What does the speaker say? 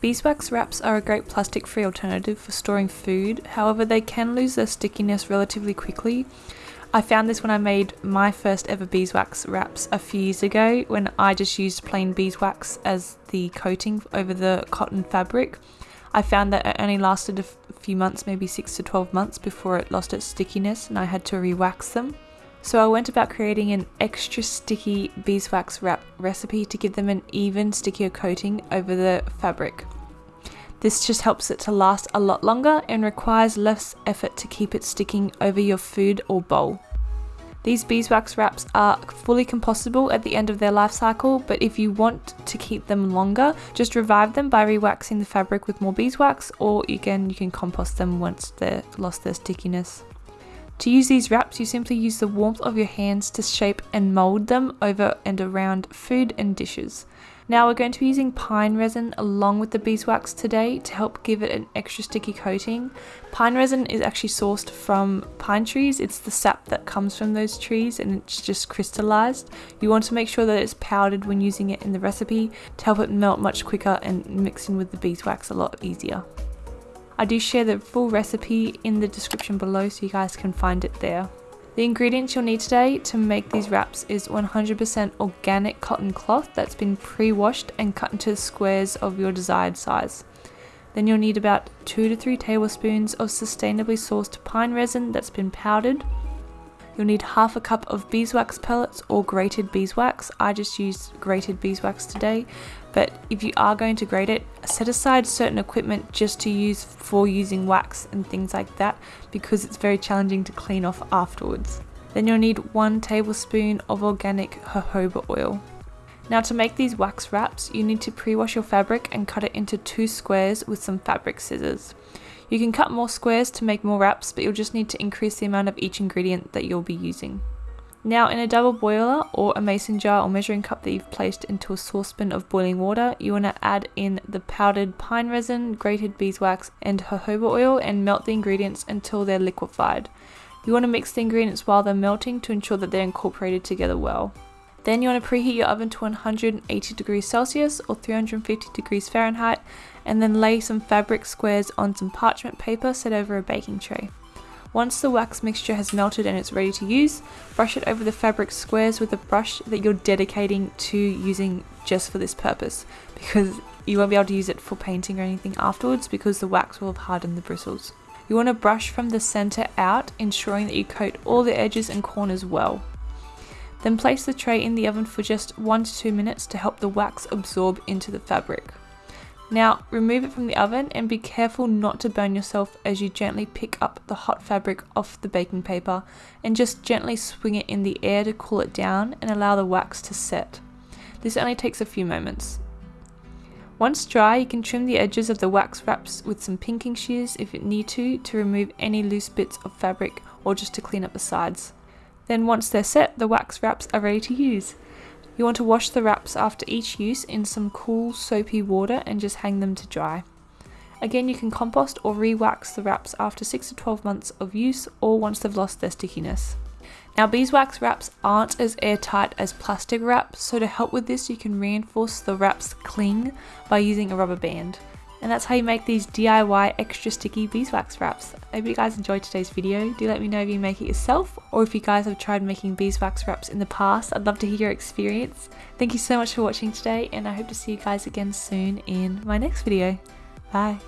Beeswax wraps are a great plastic free alternative for storing food, however they can lose their stickiness relatively quickly. I found this when I made my first ever beeswax wraps a few years ago when I just used plain beeswax as the coating over the cotton fabric. I found that it only lasted a few months, maybe 6 to 12 months before it lost its stickiness and I had to re-wax them. So I went about creating an extra sticky beeswax wrap recipe to give them an even stickier coating over the fabric. This just helps it to last a lot longer and requires less effort to keep it sticking over your food or bowl. These beeswax wraps are fully compostable at the end of their life cycle, but if you want to keep them longer, just revive them by rewaxing the fabric with more beeswax, or again, you can compost them once they've lost their stickiness. To use these wraps, you simply use the warmth of your hands to shape and mold them over and around food and dishes. Now we're going to be using pine resin along with the beeswax today to help give it an extra sticky coating. Pine resin is actually sourced from pine trees. It's the sap that comes from those trees and it's just crystallized. You want to make sure that it's powdered when using it in the recipe to help it melt much quicker and mix in with the beeswax a lot easier. I do share the full recipe in the description below so you guys can find it there. The ingredients you'll need today to make these wraps is 100% organic cotton cloth that's been pre-washed and cut into squares of your desired size. Then you'll need about 2 to 3 tablespoons of sustainably sourced pine resin that's been powdered, You'll need half a cup of beeswax pellets or grated beeswax. I just used grated beeswax today, but if you are going to grate it, set aside certain equipment just to use for using wax and things like that because it's very challenging to clean off afterwards. Then you'll need one tablespoon of organic jojoba oil. Now to make these wax wraps, you need to pre-wash your fabric and cut it into two squares with some fabric scissors. You can cut more squares to make more wraps, but you'll just need to increase the amount of each ingredient that you'll be using. Now in a double boiler or a mason jar or measuring cup that you've placed into a saucepan of boiling water, you want to add in the powdered pine resin, grated beeswax and jojoba oil and melt the ingredients until they're liquefied. You want to mix the ingredients while they're melting to ensure that they're incorporated together well. Then you want to preheat your oven to 180 degrees Celsius or 350 degrees Fahrenheit and then lay some fabric squares on some parchment paper set over a baking tray. Once the wax mixture has melted and it's ready to use, brush it over the fabric squares with a brush that you're dedicating to using just for this purpose because you won't be able to use it for painting or anything afterwards because the wax will have hardened the bristles. You want to brush from the center out, ensuring that you coat all the edges and corners well. Then place the tray in the oven for just 1 to 2 minutes to help the wax absorb into the fabric. Now remove it from the oven and be careful not to burn yourself as you gently pick up the hot fabric off the baking paper and just gently swing it in the air to cool it down and allow the wax to set. This only takes a few moments. Once dry, you can trim the edges of the wax wraps with some pinking shears if you need to, to remove any loose bits of fabric or just to clean up the sides. Then once they're set, the wax wraps are ready to use. You want to wash the wraps after each use in some cool soapy water and just hang them to dry. Again, you can compost or re-wax the wraps after 6 to 12 months of use or once they've lost their stickiness. Now beeswax wraps aren't as airtight as plastic wraps, so to help with this you can reinforce the wrap's cling by using a rubber band. And that's how you make these DIY extra sticky beeswax wraps. I hope you guys enjoyed today's video. Do let me know if you make it yourself or if you guys have tried making beeswax wraps in the past. I'd love to hear your experience. Thank you so much for watching today and I hope to see you guys again soon in my next video. Bye.